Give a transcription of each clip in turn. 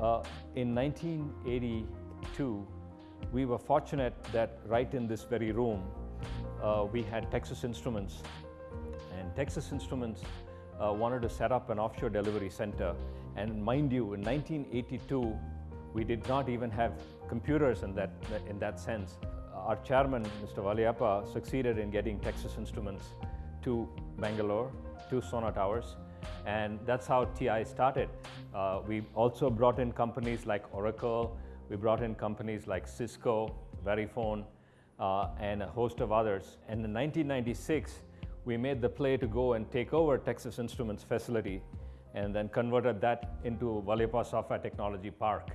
Uh, in 1982, we were fortunate that right in this very room, uh, we had Texas Instruments. And Texas Instruments uh, wanted to set up an offshore delivery center. And mind you, in 1982, we did not even have computers in that, in that sense. Our chairman, Mr. Valliappa, succeeded in getting Texas Instruments to Bangalore, to Sona Towers, and that's how TI started. Uh, we also brought in companies like Oracle, we brought in companies like Cisco, Verifone, uh, and a host of others. And in 1996, we made the play to go and take over Texas Instruments facility and then converted that into Valliappa Software Technology Park.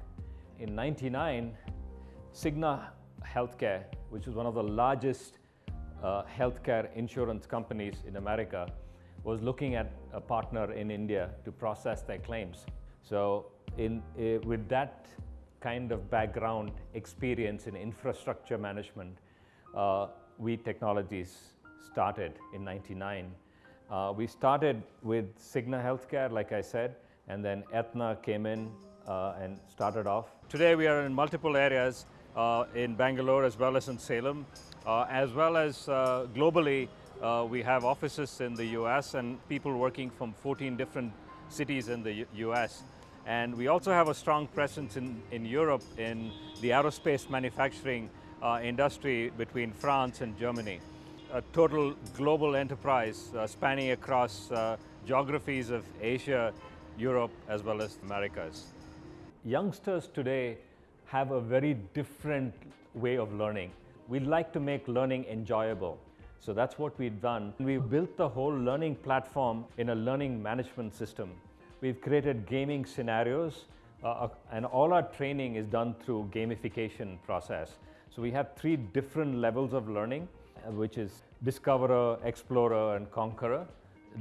In 99, Cigna Healthcare, which is one of the largest uh, healthcare insurance companies in America, was looking at a partner in India to process their claims. So in, uh, with that kind of background experience in infrastructure management, uh, Vee Technologies started in 99. Uh, we started with Cigna Healthcare, like I said, and then Aetna came in uh, and started off. Today we are in multiple areas uh, in Bangalore as well as in Salem, uh, as well as uh, globally uh, we have offices in the US and people working from 14 different cities in the U US. And we also have a strong presence in, in Europe in the aerospace manufacturing uh, industry between France and Germany. A total global enterprise uh, spanning across uh, geographies of Asia, Europe, as well as Americas. Youngsters today have a very different way of learning. We'd like to make learning enjoyable. So that's what we've done. We've built the whole learning platform in a learning management system. We've created gaming scenarios uh, uh, and all our training is done through gamification process. So we have three different levels of learning, uh, which is Discoverer, Explorer, and Conqueror.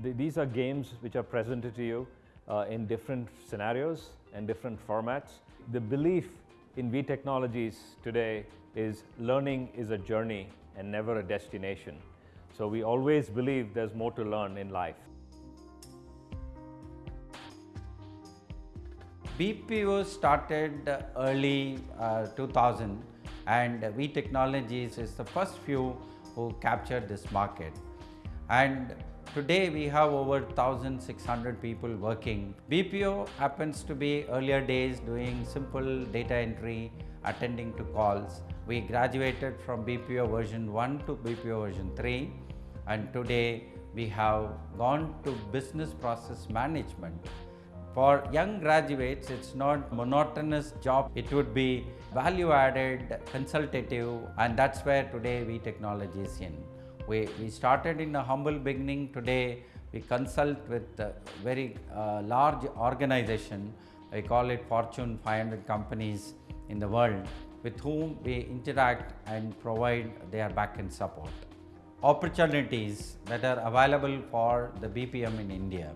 These are games which are presented to you uh, in different scenarios and different formats. The belief in Vee Technologies today is learning is a journey and never a destination. So we always believe there's more to learn in life. BPO started early uh, 2000 and Vee Technologies is the first few who captured this market. And today we have over 1600 people working. BPO happens to be earlier days doing simple data entry, attending to calls. We graduated from BPO version 1 to BPO version 3 and today we have gone to business process management. For young graduates, it's not monotonous job. It would be value added, consultative, and that's where today Vee Technology is in. We, we started in a humble beginning. Today, we consult with very uh, large organization. I call it Fortune 500 companies in the world with whom we interact and provide their back-end support opportunities that are available for the BPM in India.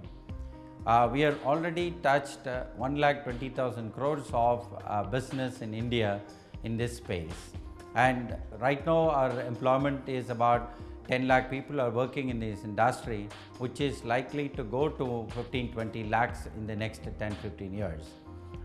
Uh, we are already touched uh, 1 lakh 20,000 crores of uh, business in India in this space. And right now our employment is about 10 lakh people are working in this industry, which is likely to go to 15, 20 lakhs in the next 10, 15 years.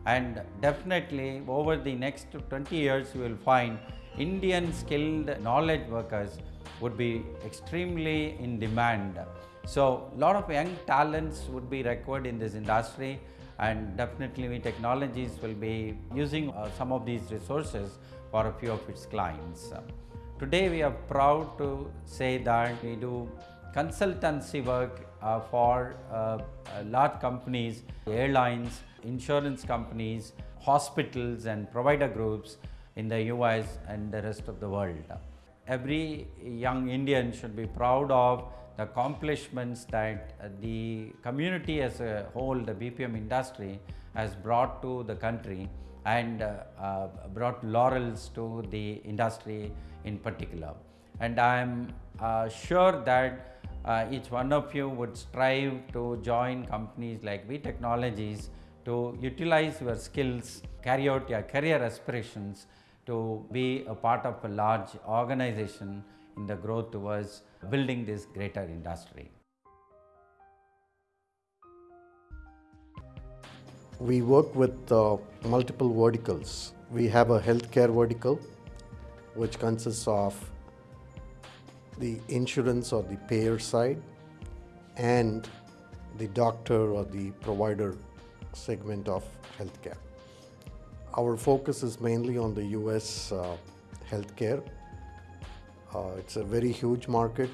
And definitely over the next 20 years, you will find Indian skilled knowledge workers would be extremely in demand. So, a lot of young talents would be required in this industry and definitely Vee Technologies will be using uh, some of these resources for a few of its clients. Today we are proud to say that we do consultancy work uh, for uh, uh large companies, airlines, insurance companies, hospitals and provider groups in the US and the rest of the world every young Indian should be proud of the accomplishments that the community as a whole, the BPM industry has brought to the country and uh, uh, brought laurels to the industry in particular. And I am uh, sure that uh, each one of you would strive to join companies like Vee Technologies to utilize your skills, carry out your career aspirations to be a part of a large organization in the growth towards building this greater industry. We work with uh, multiple verticals. We have a healthcare vertical, which consists of the insurance or the payer side and the doctor or the provider segment of healthcare. Our focus is mainly on the US uh, healthcare. Uh, it's a very huge market.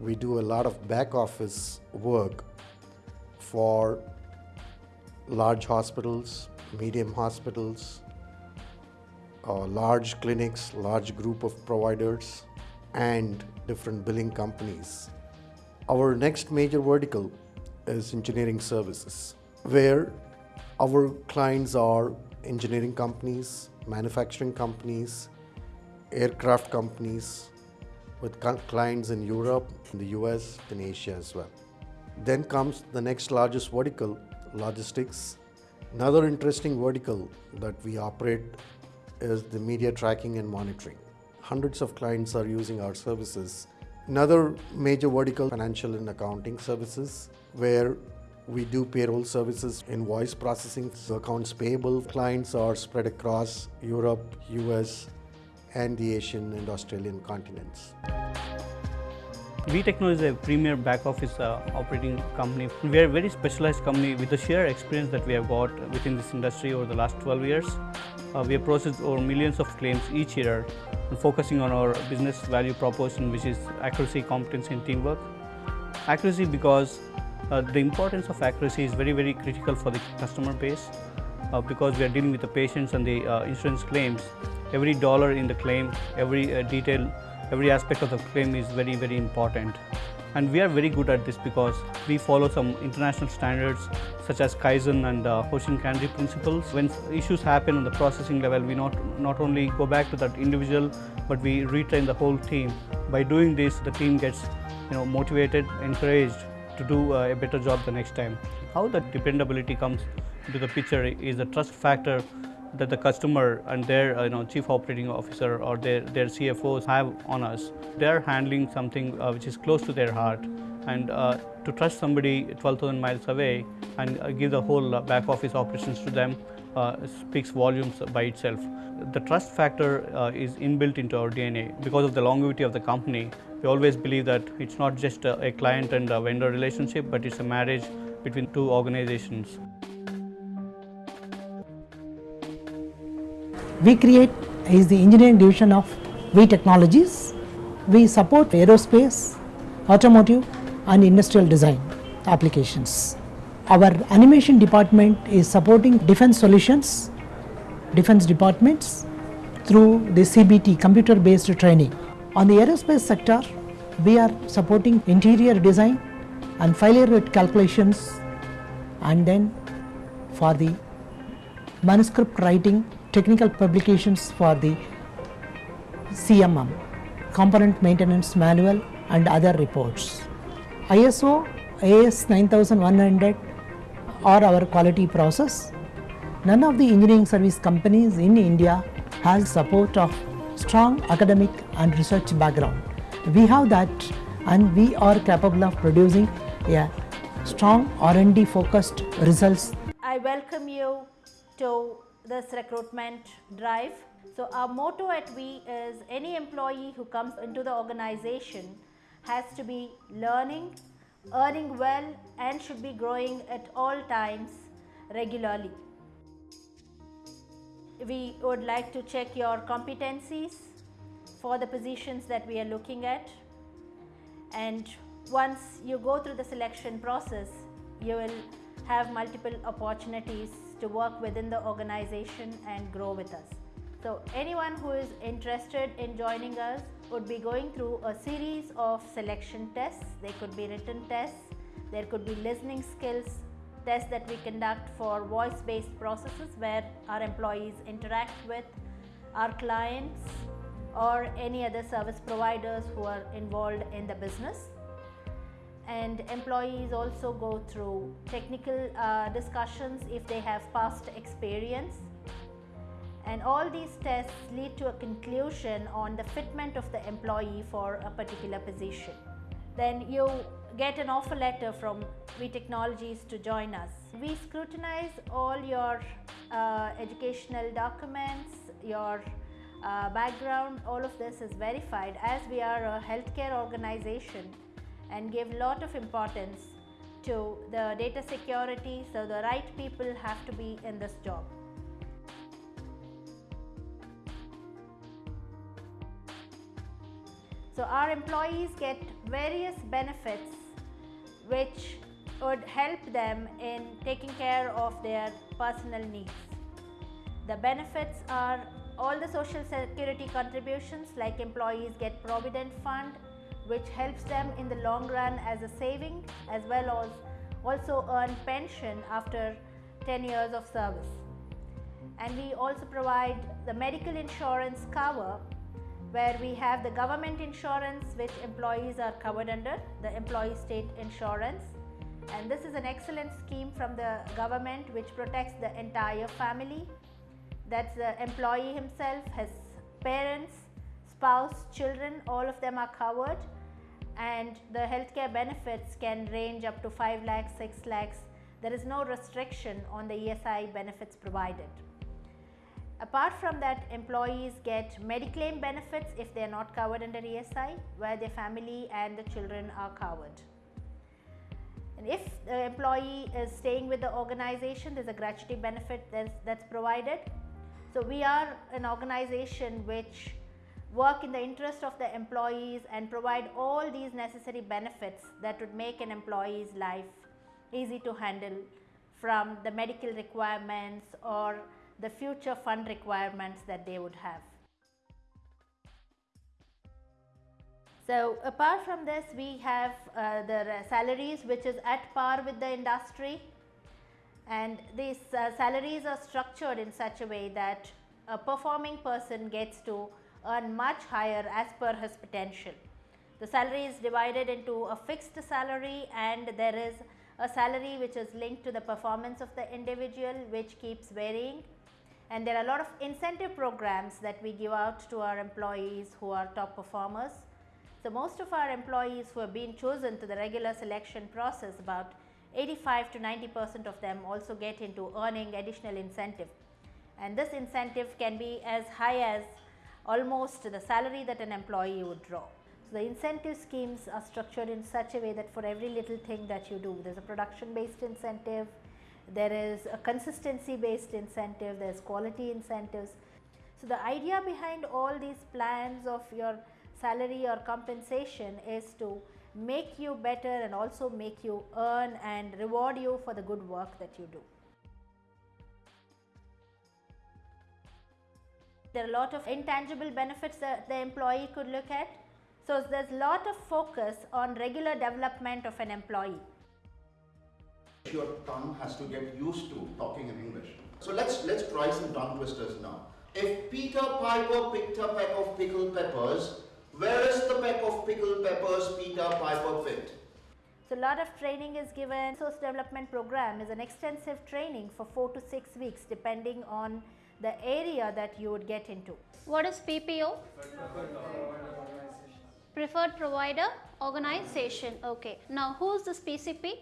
We do a lot of back office work for large hospitals, medium hospitals, uh, large clinics, large group of providers, and different billing companies. Our next major vertical is engineering services, where our clients are engineering companies, manufacturing companies, aircraft companies, with clients in Europe, in the US, in Asia as well. Then comes the next largest vertical, logistics. Another interesting vertical that we operate is the media tracking and monitoring. Hundreds of clients are using our services. Another major vertical, financial and accounting services, where we do payroll services, invoice processing, accounts payable. Clients are spread across Europe, US, and the Asian and Australian continents. VTechno is a premier back office uh, operating company. We are a very specialized company with the sheer experience that we have got within this industry over the last 12 years. Uh, we have processed over millions of claims each year and focusing on our business value proposition which is accuracy, competency and teamwork. Accuracy because uh, the importance of accuracy is very very critical for the customer base uh, because we are dealing with the patients and the uh, insurance claims. Every dollar in the claim, every uh, detail every aspect of the claim is very very important and we are very good at this because we follow some international standards such as Kaizen and uh, Hoshin Kanri principles. When issues happen on the processing level, we not, not only go back to that individual, but we retrain the whole team. By doing this, the team gets you know, motivated, encouraged to do uh, a better job the next time. How that dependability comes into the picture is the trust factor that the customer and their uh, you know, chief operating officer or their, their CFOs have on us. They are handling something uh, which is close to their heart and uh, to trust somebody 12,000 miles away and uh, give the whole uh, back office operations to them speaks volumes by itself. The trust factor is inbuilt into our DNA because of the longevity of the company. We always believe that it's not just a, a client and a vendor relationship, but it's a marriage between two organizations. We create is the engineering division of Vee Technologies. We support aerospace, automotive and industrial design applications. Our animation department is supporting defense solutions, defense departments through the CBT computer based training. On the aerospace sector, we are supporting interior design and failure rate calculations and then for the manuscript writing technical publications for the CMM, Component Maintenance Manual and other reports. ISO AS 9100 are our quality process. None of the engineering service companies in India has support of strong academic and research background. We have that and we are capable of producing a strong R&D focused results. I welcome you to this recruitment drive. So our motto at Vee is any employee who comes into the organization has to be learning, earning well and should be growing at all times regularly. We would like to check your competencies for the positions that we are looking at and once you go through the selection process you will have multiple opportunities to work within the organization and grow with us. So anyone who is interested in joining us would be going through a series of selection tests. They could be written tests, there could be listening skills tests that we conduct for voice based processes where our employees interact with our clients or any other service providers who are involved in the business and employees also go through technical uh, discussions if they have past experience and all these tests lead to a conclusion on the fitment of the employee for a particular position. Then you get an offer letter from Vee Technologies to join us. We scrutinize all your uh, educational documents, your uh, background, all of this is verified as we are a healthcare organization and give lot of importance to the data security so the right people have to be in this job. So our employees get various benefits which would help them in taking care of their personal needs. The benefits are all the social security contributions like employees get provident fund which helps them in the long run as a saving as well as also earn pension after 10 years of service. And we also provide the medical insurance cover where we have the government insurance which employees are covered under, the employee state insurance. And this is an excellent scheme from the government which protects the entire family. That's the employee himself, his parents, spouse, children, all of them are covered and the healthcare benefits can range up to 5 lakhs, 6 lakhs. There is no restriction on the ESI benefits provided. Apart from that, employees get Mediclaim benefits if they are not covered under ESI, where their family and the children are covered. And if the employee is staying with the organization, there's a gratuity benefit that's, that's provided. So we are an organization which work in the interest of the employees and provide all these necessary benefits that would make an employee's life easy to handle from the medical requirements or the future fund requirements that they would have. So apart from this we have uh, the salaries which is at par with the industry and these uh, salaries are structured in such a way that a performing person gets to earn much higher as per his potential. The salary is divided into a fixed salary and there is a salary which is linked to the performance of the individual which keeps varying and there are a lot of incentive programs that we give out to our employees who are top performers. So, most of our employees who have been chosen to the regular selection process about 85 to 90 percent of them also get into earning additional incentive and this incentive can be as high as almost the salary that an employee would draw. So, the incentive schemes are structured in such a way that for every little thing that you do there is a production based incentive, there is a consistency based incentive, there is quality incentives. So, the idea behind all these plans of your salary or compensation is to make you better and also make you earn and reward you for the good work that you do. There are a lot of intangible benefits that the employee could look at. So, there is a lot of focus on regular development of an employee your tongue has to get used to talking in English. So let's let's try some tongue twisters now. If Peter Piper picked a peck of pickled peppers, where is the peck of pickled peppers Peter Piper picked? So a lot of training is given. Source development program is an extensive training for 4 to 6 weeks depending on the area that you would get into. What is PPO? Preferred Provider Organization. Okay. Now who is this PCP?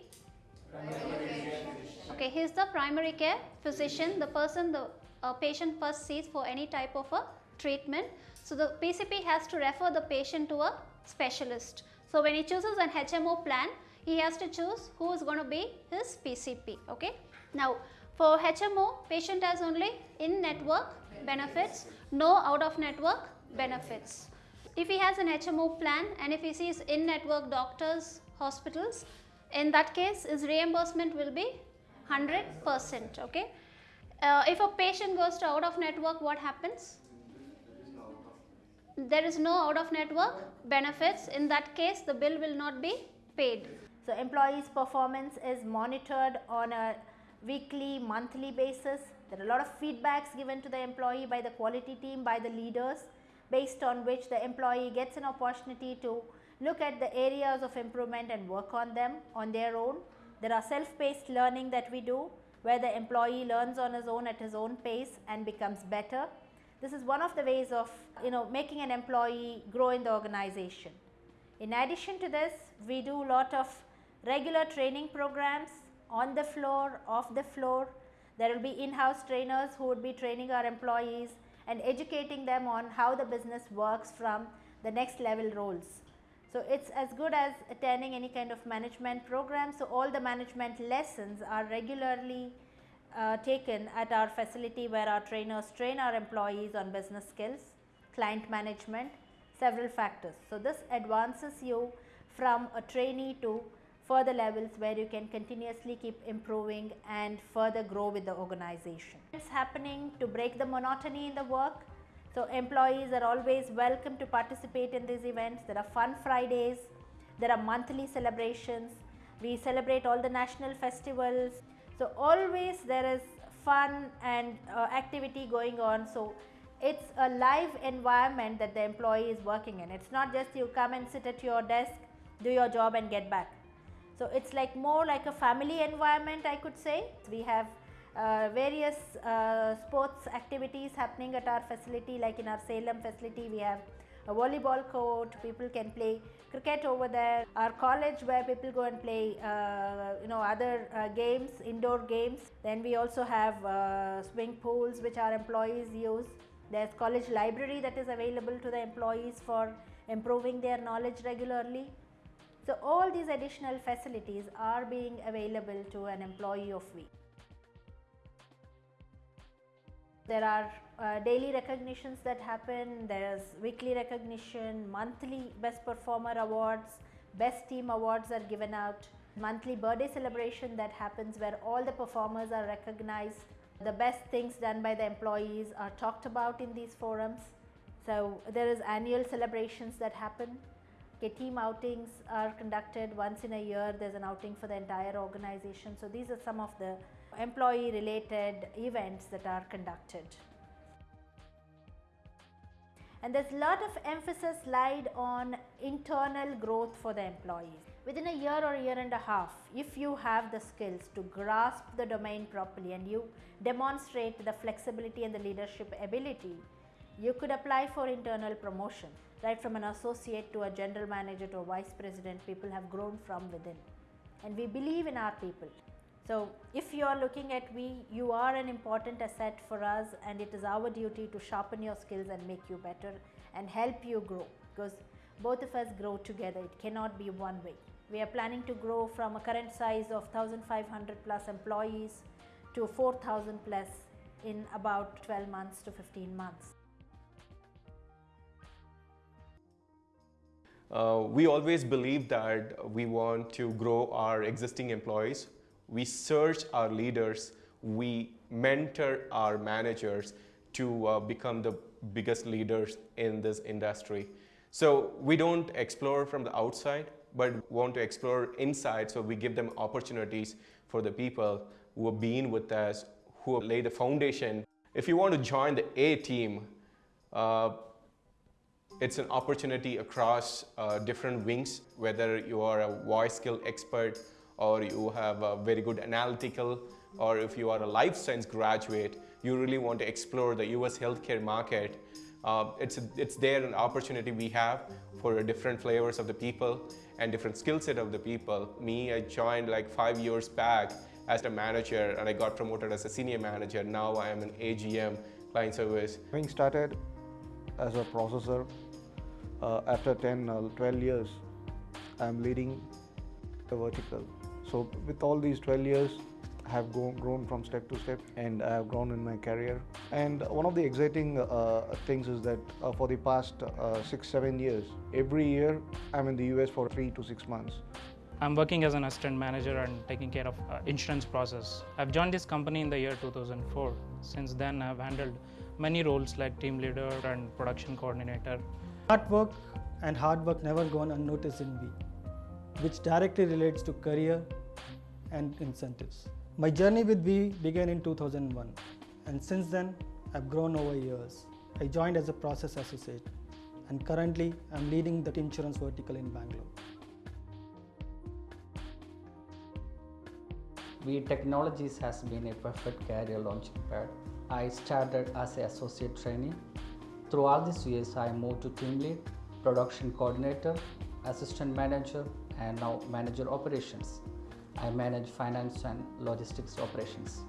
Okay, he is the primary care physician, the person the uh, patient first sees for any type of a treatment. So, the PCP has to refer the patient to a specialist. So, when he chooses an HMO plan, he has to choose who is going to be his PCP. Okay. Now, for HMO, patient has only in-network benefits, no out-of-network benefits. If he has an HMO plan and if he sees in-network doctors, hospitals, in that case his reimbursement will be 100 percent. Okay. Uh, if a patient goes to out of network what happens? There is no out of network benefits in that case the bill will not be paid. So, employees performance is monitored on a weekly monthly basis. There are a lot of feedbacks given to the employee by the quality team by the leaders based on which the employee gets an opportunity to look at the areas of improvement and work on them on their own. There are self-paced learning that we do where the employee learns on his own at his own pace and becomes better. This is one of the ways of you know making an employee grow in the organization. In addition to this, we do a lot of regular training programs on the floor, off the floor. There will be in-house trainers who would be training our employees and educating them on how the business works from the next level roles. So, it is as good as attending any kind of management program. So, all the management lessons are regularly uh, taken at our facility where our trainers train our employees on business skills, client management, several factors. So, this advances you from a trainee to further levels where you can continuously keep improving and further grow with the organization. It's happening to break the monotony in the work. So, employees are always welcome to participate in these events. There are fun Fridays, there are monthly celebrations, we celebrate all the national festivals. So, always there is fun and uh, activity going on. So, it's a live environment that the employee is working in. It's not just you come and sit at your desk, do your job and get back. So, it is like more like a family environment I could say. We have uh, various uh, sports activities happening at our facility like in our Salem facility we have a volleyball court, people can play cricket over there, our college where people go and play uh, you know other uh, games, indoor games. Then we also have uh, swimming pools which our employees use. There is college library that is available to the employees for improving their knowledge regularly. So, all these additional facilities are being available to an employee of Vee. There are uh, daily recognitions that happen, there is weekly recognition, monthly best performer awards, best team awards are given out, monthly birthday celebration that happens where all the performers are recognized. The best things done by the employees are talked about in these forums. So, there is annual celebrations that happen Okay, team outings are conducted once in a year, there is an outing for the entire organization. So, these are some of the employee related events that are conducted. And there is a lot of emphasis laid on internal growth for the employees. Within a year or year and a half, if you have the skills to grasp the domain properly and you demonstrate the flexibility and the leadership ability, you could apply for internal promotion right from an associate to a general manager to a vice president. People have grown from within. And we believe in our people. So if you are looking at Vee you are an important asset for us and it is our duty to sharpen your skills and make you better and help you grow because both of us grow together. It cannot be one way. We are planning to grow from a current size of 1500 plus employees to 4000 plus in about 12 months to 15 months Uh, we always believe that we want to grow our existing employees. We search our leaders. We mentor our managers to uh, become the biggest leaders in this industry. So we don't explore from the outside, but want to explore inside. So we give them opportunities for the people who have been with us, who have laid the foundation. If you want to join the A team, uh, it's an opportunity across uh, different wings, whether you are a voice skill expert or you have a very good analytical or if you are a life science graduate, you really want to explore the US healthcare market. Uh, it's, a, it's there an opportunity we have for different flavors of the people and different skill set of the people. Me, I joined like five years back as a manager and I got promoted as a senior manager. Now I am an AGM client service. Having started as a processor uh, after 10 uh, 12 years i'm leading the vertical so with all these 12 years I have grown, from step to step and I have grown in my career. And one of the exciting uh, things is that uh, for the past uh, six, seven years, every year I'm in the US for three to six months. I'm working as an assistant manager and taking care of uh, insurance process. I've joined this company in the year 2004. Since then, I've handled many roles like team leader and production coordinator. Hard work and hard work never gone unnoticed in Vee, which directly relates to career and incentives. My journey with Vee began in 2001 and since then I've grown over years. I joined as a process associate and currently I'm leading the insurance vertical in Bangalore. Vee Technologies has been a perfect career launching pad. I started as an associate trainee. Through all these years, I moved to team lead, production coordinator, assistant manager and now manager operations. I manage finance and logistics operations.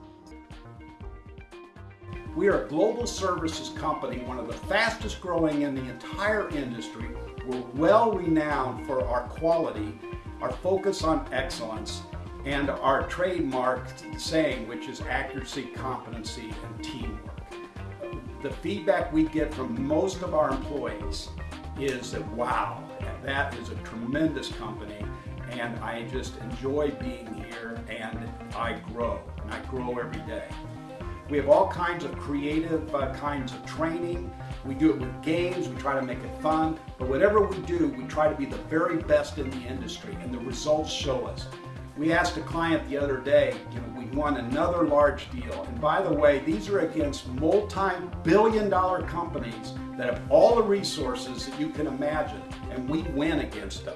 We are a global services company, one of the fastest growing in the entire industry. We're well renowned for our quality, our focus on excellence, and our trademark saying, which is accuracy, competency, and teamwork. The feedback we get from most of our employees is that, wow, that is a tremendous company, and I just enjoy being here, and I grow, and I grow every day. We have all kinds of creative uh, kinds of training. We do it with games, we try to make it fun, but whatever we do, we try to be the very best in the industry, and the results show us. We asked a client the other day, you know, we won another large deal. And by the way, these are against multi-billion dollar companies that have all the resources that you can imagine, and we win against them.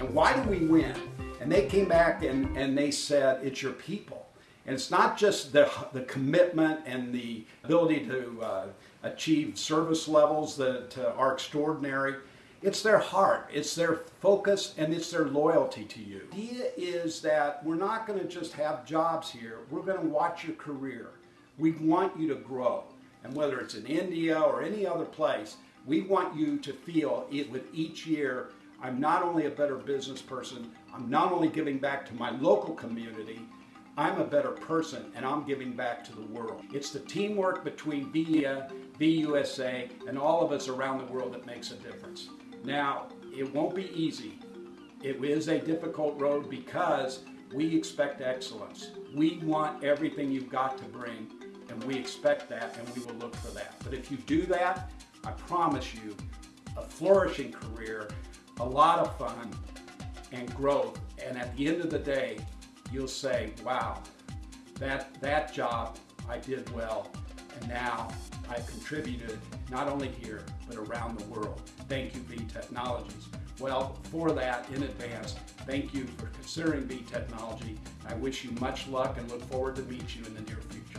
And why do we win? And they came back and, and they said, it's your people. And it's not just the, the commitment and the ability to uh, achieve service levels that uh, are extraordinary. It's their heart, it's their focus, and it's their loyalty to you. The idea is that we're not going to just have jobs here, we're going to watch your career. We want you to grow. And whether it's in India or any other place, we want you to feel it with each year, I'm not only a better business person, I'm not only giving back to my local community, I'm a better person and I'm giving back to the world. It's the teamwork between VIA, VUSA, and all of us around the world that makes a difference. Now, it won't be easy. It is a difficult road because we expect excellence. We want everything you've got to bring, and we expect that, and we will look for that. But if you do that, I promise you a flourishing career, a lot of fun, and growth. And at the end of the day, you'll say, wow, that, that job I did well, and now I've contributed not only here, but around the world. Thank you, Vee Technologies. Well, for that, in advance, thank you for considering Vee Technology. I wish you much luck and look forward to meet you in the near future.